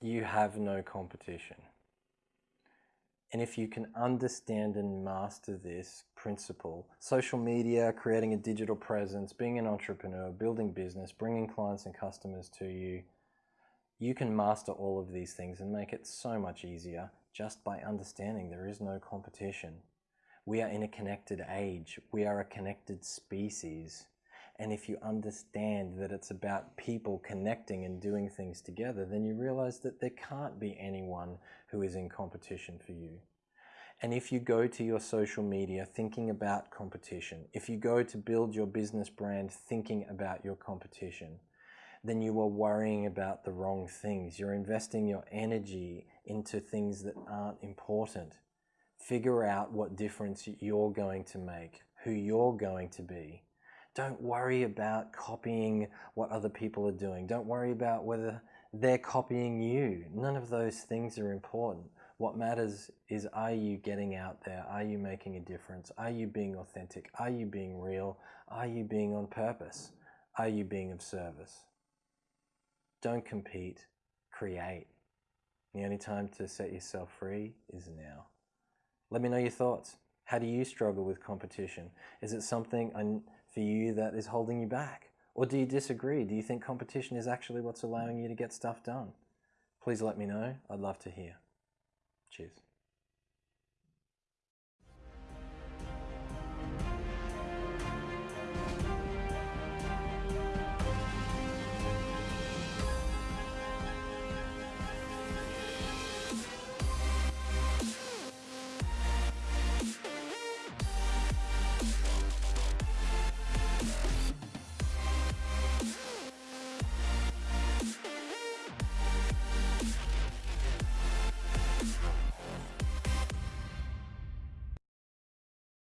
you have no competition. And if you can understand and master this principle, social media, creating a digital presence, being an entrepreneur, building business, bringing clients and customers to you, you can master all of these things and make it so much easier just by understanding there is no competition. We are in a connected age. We are a connected species. And if you understand that it's about people connecting and doing things together, then you realize that there can't be anyone who is in competition for you. And if you go to your social media thinking about competition, if you go to build your business brand thinking about your competition, then you are worrying about the wrong things. You're investing your energy into things that aren't important. Figure out what difference you're going to make, who you're going to be, don't worry about copying what other people are doing. Don't worry about whether they're copying you. None of those things are important. What matters is are you getting out there? Are you making a difference? Are you being authentic? Are you being real? Are you being on purpose? Are you being of service? Don't compete, create. The only time to set yourself free is now. Let me know your thoughts. How do you struggle with competition? Is it something for you that is holding you back? Or do you disagree? Do you think competition is actually what's allowing you to get stuff done? Please let me know. I'd love to hear. Cheers.